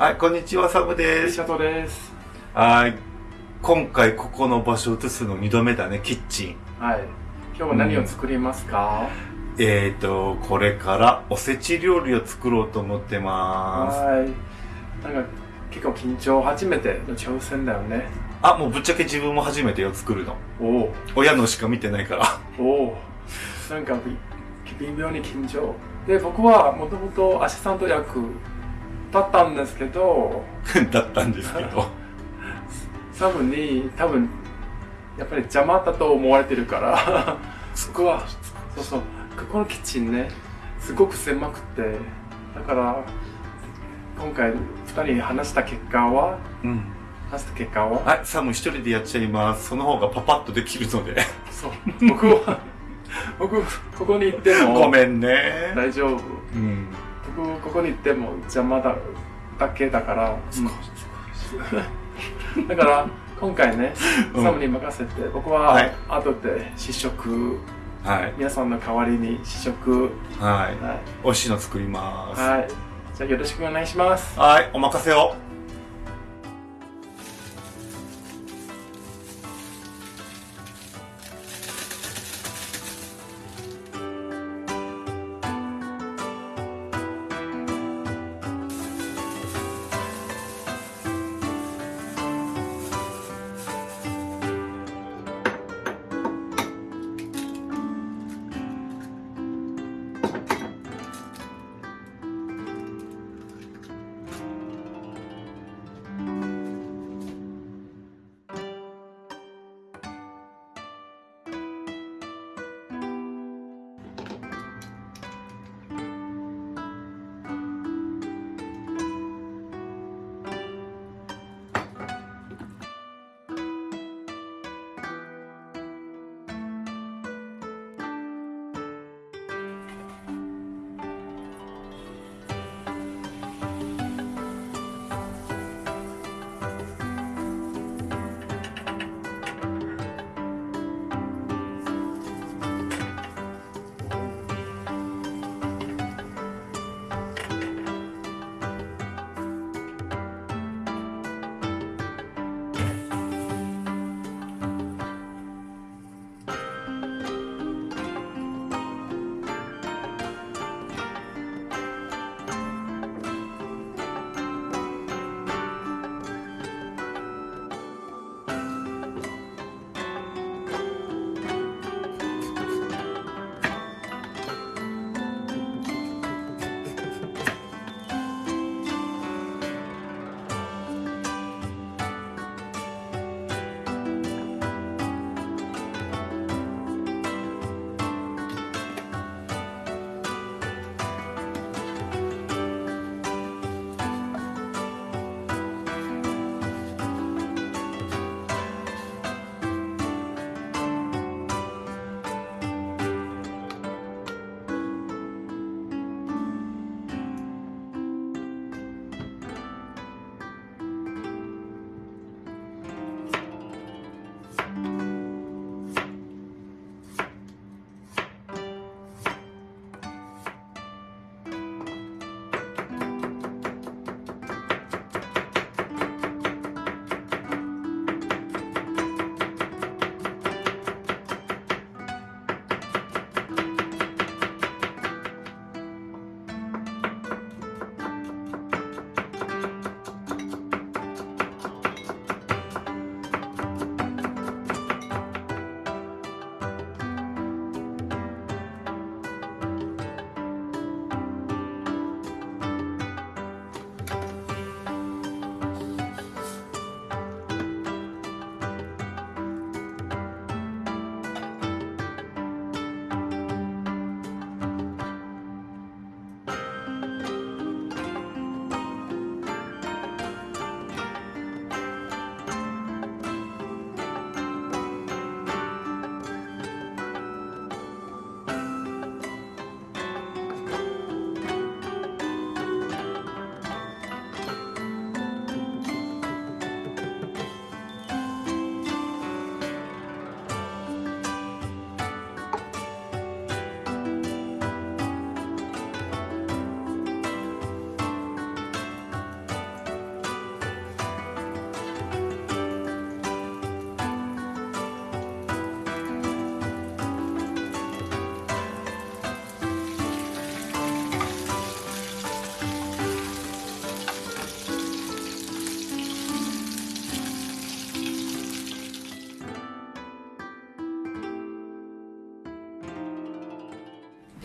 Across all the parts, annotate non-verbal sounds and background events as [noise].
はい、こんにちは、サムです。シャトです。はい。今回ここの場所を移すの2度目だね、キッチン。はい。今日は何を作りますか、えーと、これからおせち料理を作ろうと思ってまはい。なんか結構緊張、初めての挑戦だよね。す。あ、もうぶっちゃけ自分も初めてよ、作るの。おお。親のしか見てないから。おお。なんかび微妙に緊張。で、僕はもともとアシスタント役だったんですけど、[laughs] だったんですけど。[laughs] サムに多分、やっぱり邪魔だと思われてるから、そこは、そうそう、ここのキッチンね、すごく狭くて、だから、今回二人に話した結果は、うん。話した結果は、はい、サム一人でやっちゃいます。その方がパパッとできるので。そう、僕は、僕、ここに行っても、ごめんね。大丈夫。うん。僕、ここに行っても邪魔だ、だけだから、だから、今回ね、うんサムに任せて、僕ははい後で試食、はい。皆さんの代わりに試食、はい。は美味しいの作ります。い。はい。じゃあよろしくお願いします。はい、お任せを。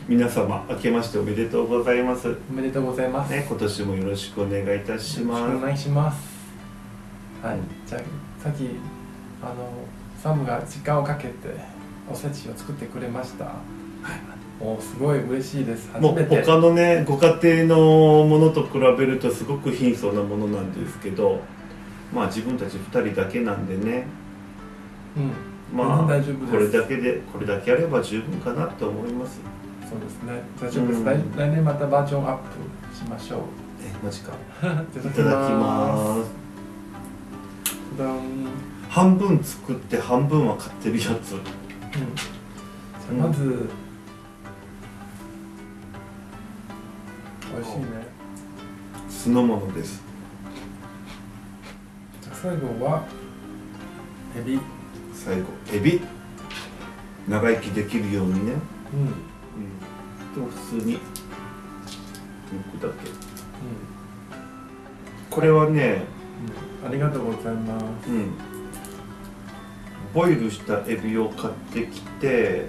皆様明けましておめでとうございます。おめでとうございます、ね今年もよろしくお願いいたします。願いします。はい。じゃあさっきあのサムが時間をかけておせちを作ってくれました。おすごい嬉しいです。初もう他のねご家庭のものと比べるとすごく貧相なものなんですけどまあ自分たち2人だけなんでね。うん。まあこれだけでこれだけあれば十分かなと思いますそうですね。大丈夫です、うん。来来年またバージョンアップしましょう。えマジか。[laughs] いいただきます。半分作って半分は買ってるやつうん、じゃあまず、美味しいね酢の物ですじゃあ最後はエビ最後エビ長生きできるようにね、うんうん。うん、と普通に。抜くだけこれはねありがとうございます。うん。ボイルしたエビを買ってきて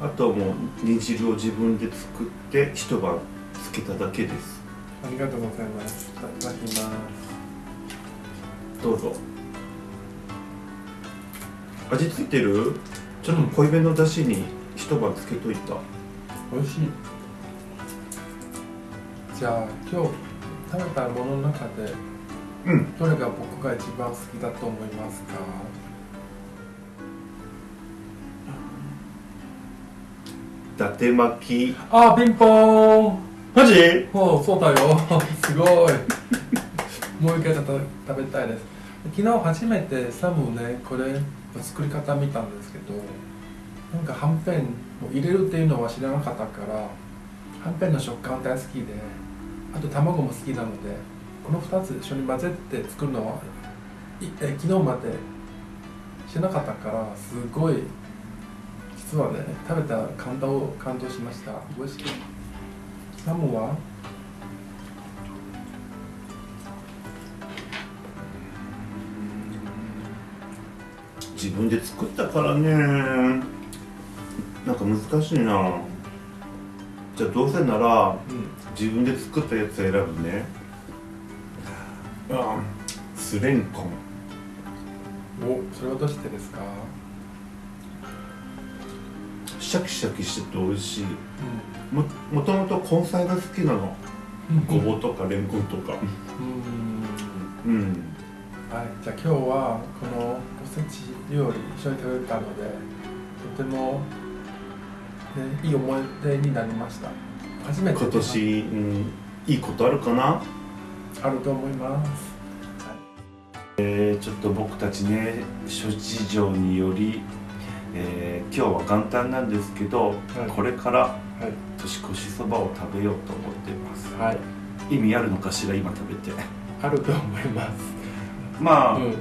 あともう煮汁を自分で作って一晩つけただけです。ありがとうございます。いただきます。どうぞ。味付いてる？ちょっと濃いめのだしに一晩つけといた。美味しい。じゃあ今日食べたものの中でうん。どれが僕が一番好きだと思いますか？伊達巻き。あピンポーン。マジ？おそうだよ。[laughs] すごい。もう一回た食べたいです。昨日初めてサムねこれ作り方見たんですけどなんかはんぺんを入れるっていうのは知らなかったからはんぺんの食感大好きであと卵も好きなのでこの2つ一緒に混ぜて作るのはいえ昨日まで知らなかったからすごい実はね食べた感動感動しました。美味しい。サムは自分で作ったからね。か難しいな。じゃあどうせならうん自分で作ったやつ選ぶね。あスレンコン。おそれはどうしてですか？シャキシャキしてて美味しい。ももともと根菜が好きなの。うん。ごぼうとかレンコンとか。うん。うん。はい。じゃあ今日はこのおせち料理一緒に食べたのでとても、ね、いい思い出になりました。初めて今年、うん、いいことあるかな？あると思います。えーちょっと僕たちね諸事情により、えー今日は元旦なんですけど、はい。これからはい。年越しそばを食べようと思ってます。はい。意味あるのかしら今食べて。あると思います。まあ、うん。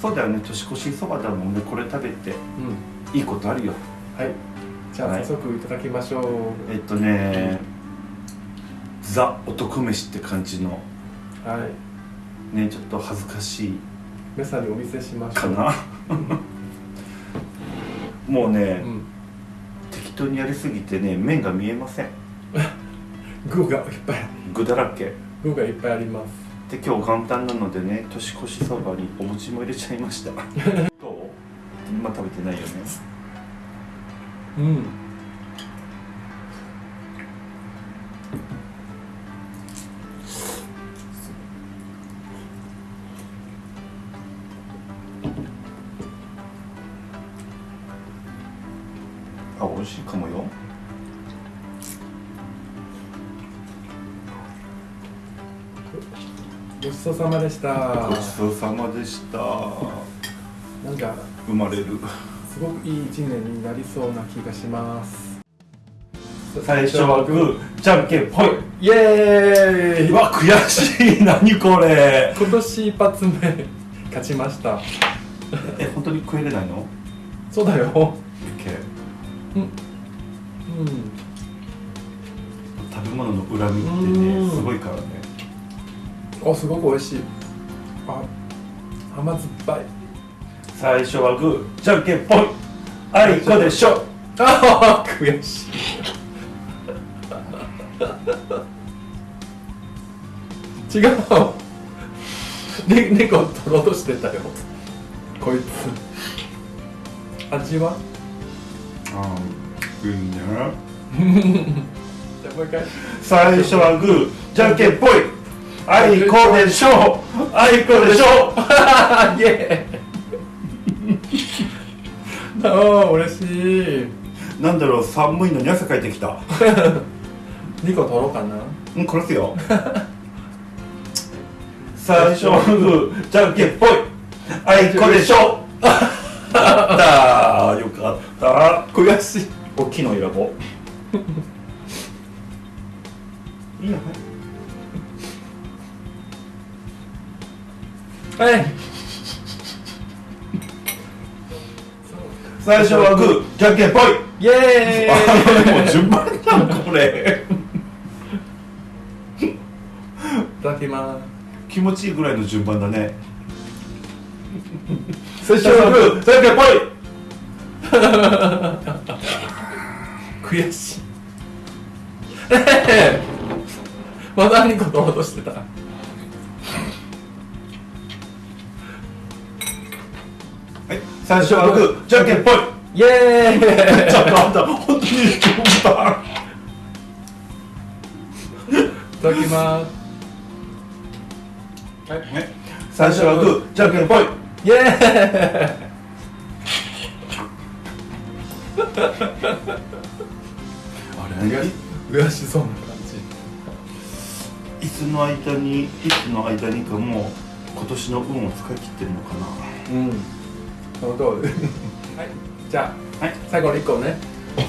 そうだよね。年越しそばだもんね。これ食べて。うん。いいことあるよ。はいじゃあはい。早速いただきましょう。えっとねザ男飯って感じの。はい。ねちょっと恥ずかしい。皆さんにお見せしましょう。かな。[laughs] もうね、うん。適当にやりすぎてね麺が見えません。[laughs] 具がいっぱい。具だらけ。具がいっぱいあります。で今日元旦なのでね年越しそばにお餅も入れちゃいました。[laughs] どう？まあ食べてないよねうん。あ美味しいかもよ。ごちそうさまでした。ごちそうさまでした。なんか生まれるすごくいい一年になりそうな気がします。最初はグーじゃんけんぽい。イエーイ。うわ悔しい。何これ。今年一発目。勝ちました。え本当に食えれないの？そうだよ。OK うん。食べ物の恨みってうん。ねすごいからね。おすごく美味しい。あ甘酸っぱい最初はグー。じゃんけんぽいあいこでしょ。ああ悔しい。違う。ね猫取ろうとしてたよ。こいつ。味は？あいいね。じゃあもう一回。最初はグー。じゃんけんぽいあいこでしょ。あいこでしょ。[laughs] イエーイ [laughs] ああ嬉しい。なんだろう寒いのに汗かいてきた。[laughs] 2個取ろうかな。うん殺すよ。[laughs] 最初はグーじゃんけんぽい。あいこでしょ。あったよかった。悔しい。大きいの選ぼう。いいよはい最初はグーじゃんけんぽいイ。エあーイもう順番じゃんこれ。いただきます。気持ちいいぐらいの順番だね。最最初はグー。じゃんけんぽい悔しい。まだ2個取ろうとしてた最初はグーじゃんけんぽい。イエーイ。ちょっとあんた本当に順番いただきます。はいね最初はグーじゃんけんぽい。イエあれ？ーイ悔しそうな感じ。いつの間にいつの間にかもう今年の運を使い切ってるのかな。うんその通り。はい。じゃあ、はい。最後の1個ね。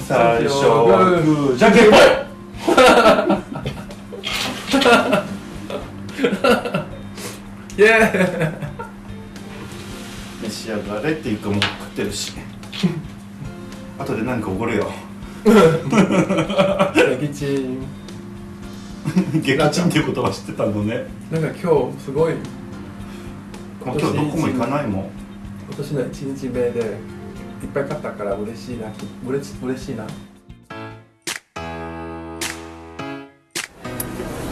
最初はグーじゃんけんぽい。イエ召し上がれっていうかもう食ってるし。[laughs] 後で何かおごるよ。ーイ撃沈撃沈っていう言葉知ってたのね。なんか今日すごい。もう今日どこも行かないもん今年の1日目でいっぱい買ったから嬉しいな嬉し嬉しいな。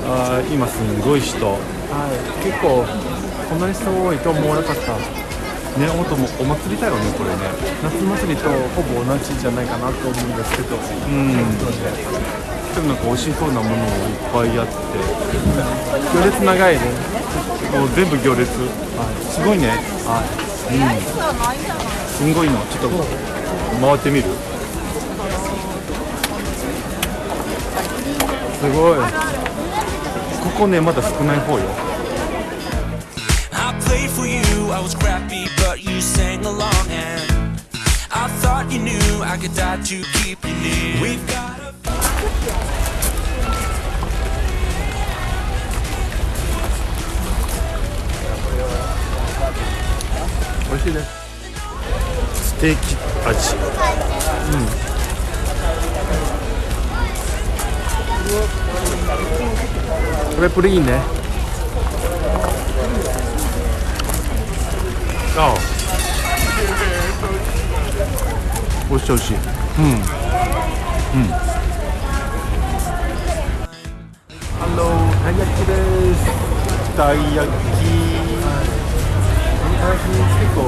あー今すごい人。はい。結構こんなに人多いと思わなかった。ね本当もうお祭りだよねこれね。夏祭りとほぼ同じじゃないかなと思うんですけど。うん。でもなんか美味しそうなものもいっぱいあって。行列長いね。もう全部行列、すごいね。はい、うん、すごいのちょっと回ってみるすごいここねまだ少ない方よ I played for you, I was crappy, but you sang along and I thought you knew I could die to keep you near. We've got 美味しいですステーキ味。これプリンね。ああ。美味しい美味しい。ハローたい焼きです。たい焼きたい焼き結構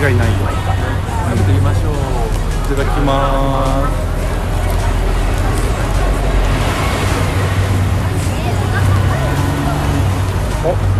間違いないよ食べてみましょう。いただきますお。